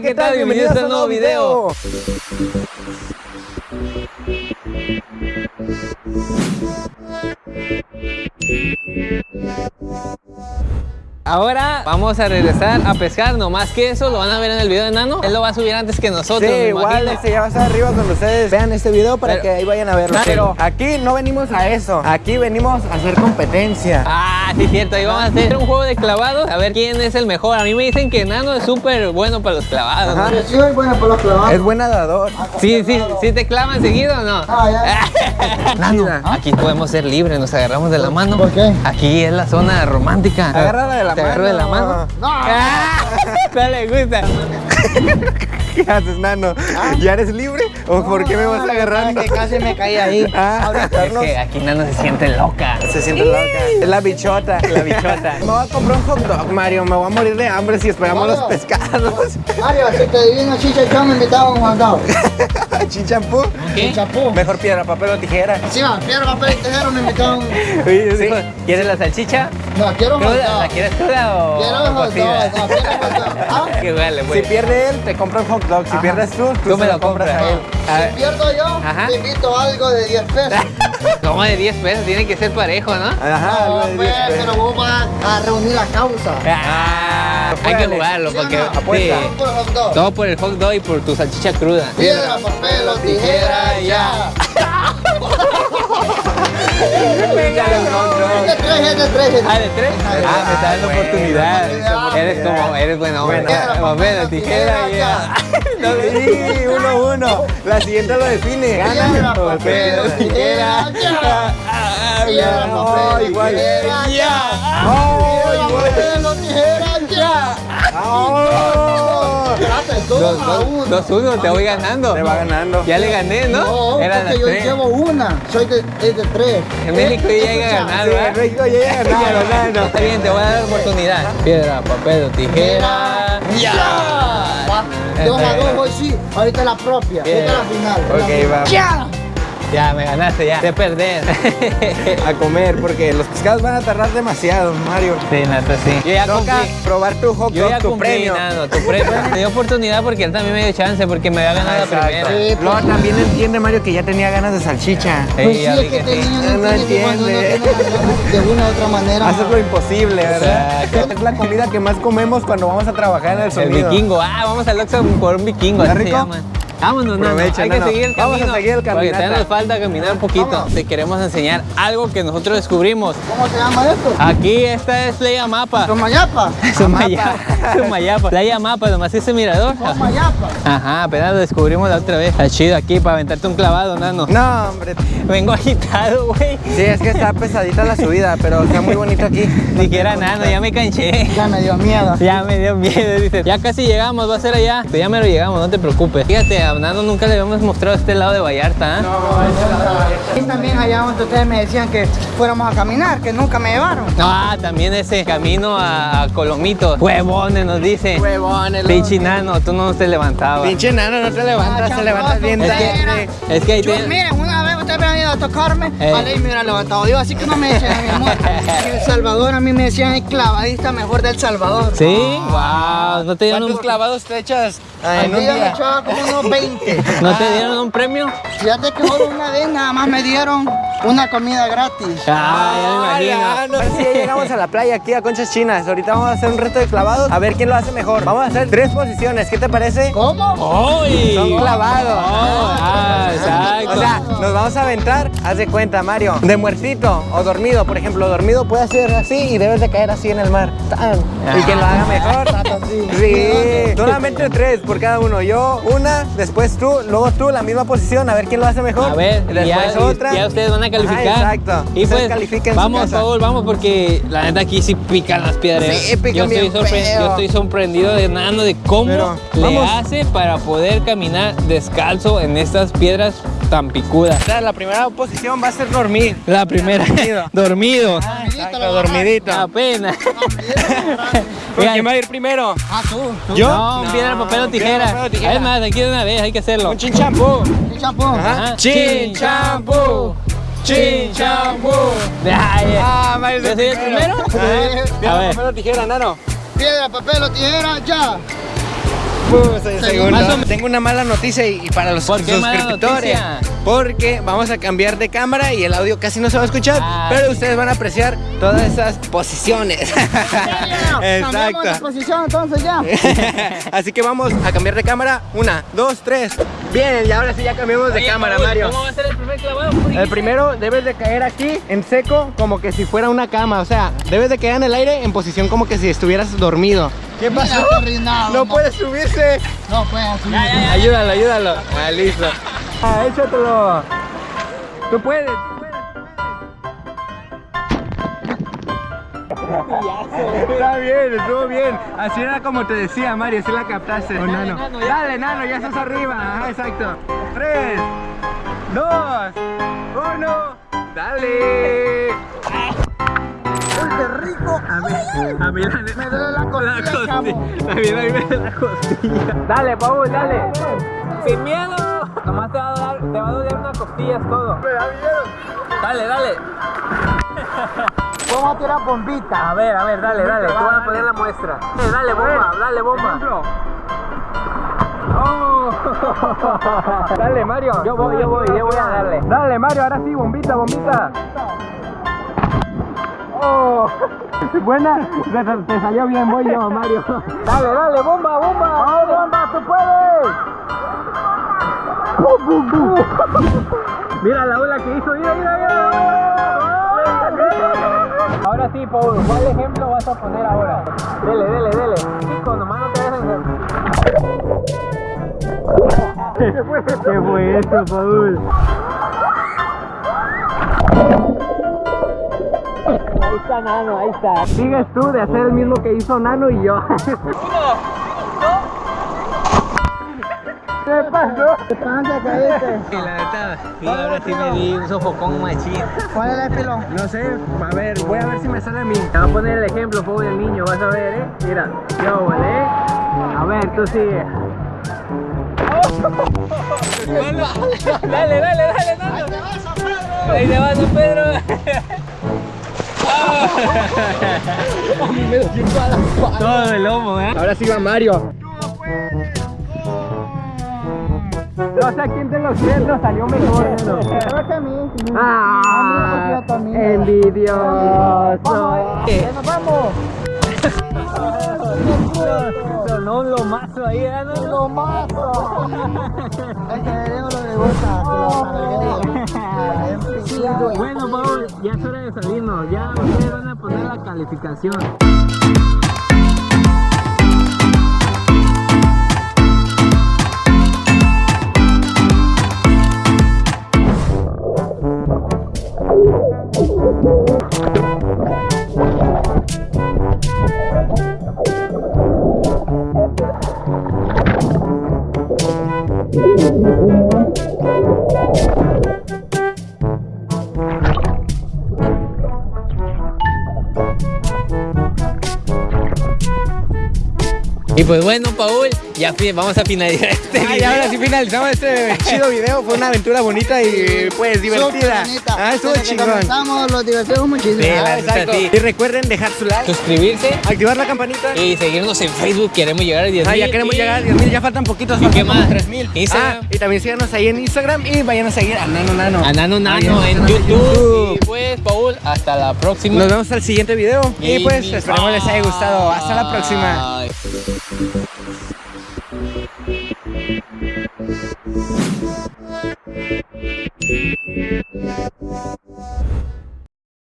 ¿qué tal? Bienvenidos a un nuevo video. Ahora vamos a regresar a pescar, no más que eso, lo van a ver en el video de Nano. Él lo va a subir antes que nosotros, Sí, igual este ya va a estar arriba cuando ustedes vean este video para Pero- que ahí vayan a verlo. Ah, Pero aquí no venimos a eso, aquí venimos a hacer competencia. Ah, sí, cierto. Ahí vamos a hacer un juego de clavados. A ver quién es el mejor. A mí me dicen que Nano es súper bueno para los clavados. Ajá. ¿no? Sí, soy buena para los clavados. Es buen nadador. Sí, sí, sí te clavan seguido o no. Ah, ya. Nano, aquí podemos ser libres, nos agarramos de la mano. ¿Por qué? Aquí es la zona romántica. Agárrala de la ¿Te mano. agarro de la mano? No. Ah, no le gusta. ¿Qué haces, nano? ¿Ya eres libre? ¿O por qué me vas agarrando? Que casi me caí ahí. Ah, Es que aquí Nano se siente loca. Se siente loca. Es la bichota. La bichota. Me voy a comprar un hot dog, Mario. Me voy a morir de hambre si esperamos los pescados. Mario, si te adivino chicha yo me invitaba a un mandado. Chinchampú. ¿Qué? Chapú. Mejor piedra, papel o tijera. Encima, piedra, papel y tijera me invitaban. Sí. Dijo, ¿Quieres la salchicha? No, quiero un ¿Cruda? mandado. ¿La quieres cruda o Quiero un hot dog. No, quiero hot dog. ¿Ah? Vale, Si pues. pierde él, te compra un hot dog. Si pierdes tú, tú, Tú me lo compras. a él. A ver. Si pierdo yo, Ajá. te invito a algo de 10 pesos. Como de 10 pesos, tiene que ser parejo, ¿no? Ajá, algo No, de pues, diez pesos. pero vos vas a reunir la causa. Ah, hay que jugarlo ¿Sí porque no? Apuesta. sí. Vamos por el hot dog. todo por el hot dog y por tu salchicha cruda. Piedra, papel o tijera, ya. Es de tres, es de tres. es de Ah, de tres. Ah, me está dando bueno, oportunidad. oportunidad. Eres como, eres buen hombre. Papel, tijera, ya. No, Sí, uno, uno. La siguiente lo define. Gana. papel tijera, ya. Ah, no, igual. ya. Piedra, igual. papel o tijera, ya. Espérate, Dos, dos a uno. dos, uno, te voy ganando. Te va ganando. Ya le gané, ¿no? No, Eran porque yo tres. llevo una. Soy de, es de tres. En México ya llega a ganar, ¿verdad? México a ganar. Está bien, te voy a dar la oportunidad. Piedra, papel o tijera. Ya. Dos a dos, hoy sí. Ahorita la propia. Es la final. Ok, va. Ya. Ya, me ganaste, ya. De perder. A comer, porque los pescados van a tardar demasiado, Mario. Sí, neta, sí. Yo ya Toca probar tu hot Yo ya tu cumplí, premio. Nano, tu premio. Me dio oportunidad porque él también me dio chance porque me había ganado la Exacto. primera. Sí, Luego también entiende Mario que ya tenía ganas de salchicha. Sí, Pues sí, es que este niño No no entiende de una u otra manera. Haces lo imposible, ¿verdad? Exacto. Es la comida que más comemos cuando vamos a trabajar en el El sonido. vikingo. Ah, vamos al Oxxo por un vikingo. ¿Está así se rico? llama. Vámonos, no, hay que seguir el camino. Vamos a seguir el Porque caminata. todavía nos falta caminar un poquito. Te queremos enseñar algo que nosotros descubrimos. ¿Cómo se llama esto? Aquí esta es Playa Mapa. Tomayapa. Sumayapa. Sumayapa. Playa Mapa, nomás ese mirador. Tomayapa. Ajá, apenas lo descubrimos la otra vez. Está chido aquí para aventarte un clavado, nano. No, hombre. Vengo agitado, güey. Sí, es que está pesadita la subida, pero está muy bonito aquí. Dijera nano, ya me canché. Ya me dio miedo. Ya me dio miedo, dice. Ya casi llegamos, va a ser allá. Pero ya me lo llegamos, no te preocupes. Fíjate, a Nano nunca le habíamos mostrado este lado de Vallarta, ¿ah? Y también allá donde ustedes me decían que fuéramos a caminar, que nunca me llevaron. Ah, también ese camino a Colomito. Huevones, nos dice. Huevones, Pinche nano, tú no te levantabas. Pinche nano, no te levantas, Ah, te levantas bien Es que, tarde. es que ahí te- miren, una vez ustedes me han ido a tocarme, Eh. a ley me hubiera levantado yo, así que no me a mi amor. En El Salvador a mí me decían el clavadista mejor del Salvador. Sí, wow, no te dieron ¿Cuántos un, clavados te echas A en mí un yo me día? echaba como unos 20. no te dieron un premio. Fíjate que solo una vez nada más me dieron una comida gratis. Ah, ya me Ay, imagino. Ahora sí, ya llegamos a la playa aquí a Conchas Chinas. Ahorita vamos a hacer un reto de clavados. A ver quién lo hace mejor. Vamos a hacer tres posiciones. ¿Qué te parece? ¿Cómo? ¡Ay! Son clavados. Oh, ah, exacto. O sea, nos vamos a aventar, haz de cuenta, Mario, de muertito o dormido. Por ejemplo, dormido puede ser así y debes de caer así en el mar. ¡Tan! Y quien lo haga mejor. así. Sí, solamente tres por cada uno. Yo una, después tú, luego tú, la misma posición, a ver quién lo hace mejor. A ver, y después ya, otra. ya ustedes van a calificar. Ajá, exacto. Y Ustedes pues, vamos. Paul, vamos, porque la neta aquí sí pican las piedras. Sí, pican yo, estoy bien feo. yo estoy sorprendido de Nano de cómo Pero, le vamos. hace para poder caminar descalzo en estas piedras tan picudas. O sea, la primera posición va a ser dormir. La primera, Dormido. dormido. Exacto, dormidito. Apenas. ¿Con quién va a ir primero? Ah, tú. tú. ¿Yo? No, piedra, papel o piedra, tijera. papel o tijera. Es más, aquí de una vez, hay que hacerlo. Un chinchampú. ¿Qué champú? Chin. Chin champú. Ay, Ah, Mario ¿Yo soy el primero? A Piedra, ver. papel o tijera, nano. Piedra, papel o tijera, ya. Segundo. Tengo una mala noticia y, y para los ¿Por qué mala suscriptores. Porque vamos a cambiar de cámara y el audio casi no se va a escuchar, Ah, pero ustedes van a apreciar todas esas posiciones. Cambiamos de posición entonces ya. Así que vamos a cambiar de cámara. Una, dos, tres. Bien, y ahora sí ya cambiamos de cámara, Mario. ¿Cómo va a ser el primer clavado? ¿Por El primero debes de caer aquí en seco como que si fuera una cama, o sea, debes de quedar en el aire en posición como que si estuvieras dormido. ¿Qué pasó? Mira, no, puede subirse. No puede subir. Ya, ya, ya. Ayúdalo, ayúdalo. Ah, listo. Ah, échatelo. Tú puedes. Está bien, estuvo bien. Así era como te decía, Mario, así la captaste. Oh, nano. nano, ya. Dale, nano, ya estás arriba. Ajá, exacto. Tres, dos, uno. Dale. Rico. A mí, a mí la, Me duele la costilla, chavo. También a mí me duele la costilla. Dale, Paul, dale. Sin miedo. Nomás te va a dar, te va a doler una costilla, es todo. Me da miedo. Dale, dale. Vamos a tirar bombita. A ver, a ver, dale, dale. Tú vas a poner la muestra. Eh, dale bomba, dale bomba. Oh. Dale, Mario. Yo voy, yo voy, yo voy a darle. Dale, Mario, ahora sí, bombita, bombita. Oh. Buena, te, salió bien, voy yo, Mario. Dale, dale, bomba, bomba. ¡Vamos, bomba! ¡Tú puedes! Mira la ola que hizo, mira, mira, mira. Ahora sí, Paul, ¿cuál ejemplo vas a poner ahora? Dele, dele, dele. Chico, nomás no te dejes. ¿Qué fue esto, Paul? Está Nano, ahí está. Sigues tú de hacer el mismo que hizo Nano y yo. ¿Qué pasó? ¿Qué pasa, caíste? Y la neta, sí, ahora sí me di un sofocón machín. ¿Cuál es el pilón? No sé, a ver, voy a ver si me sale a mí. Te voy a poner el ejemplo, Paul, del niño, vas a ver, ¿eh? Mira, yo, ¿vale? A ver, tú sigue. dale, dale, dale, Nano. Ahí te vas, Don Pedro. Todo el lomo, ¿eh? Ahora sí va Mario. No sé a quién de los tres nos salió mejor. ¿no? Creo que a mí. Ah, A mí me envidioso. ¡Ya nos vamos! Sonó un lomazo ahí, ¿eh? No, ¡Lo mato! Es que Diego lo gusta. que cargue. Bueno, Paul, ya es hora de salirnos. Ya ustedes van a poner la calificación. Y pues bueno, Paul, ya vamos a finalizar este Ay, video. ahora sí finalizamos este chido video. Fue una aventura bonita y pues divertida. Ah, estuvo Desde chingón. comenzamos, los divertimos muchísimo. Sí, Ah, exacto. Y recuerden dejar su like, Suscribirse activar la campanita. y seguirnos en Facebook. Queremos llegar a 10 Ah, ya queremos llegar a 10.000, ya faltan poquitos, ¿Y qué más? 3.000. Instagram. Ah, y también síganos ahí en Instagram y vayan a seguir a Nano Nano. A Nano Nano en YouTube. Y pues, Paul, hasta la próxima. Nos vemos al siguiente video y pues mi- esperemos les haya gustado. Hasta la próxima.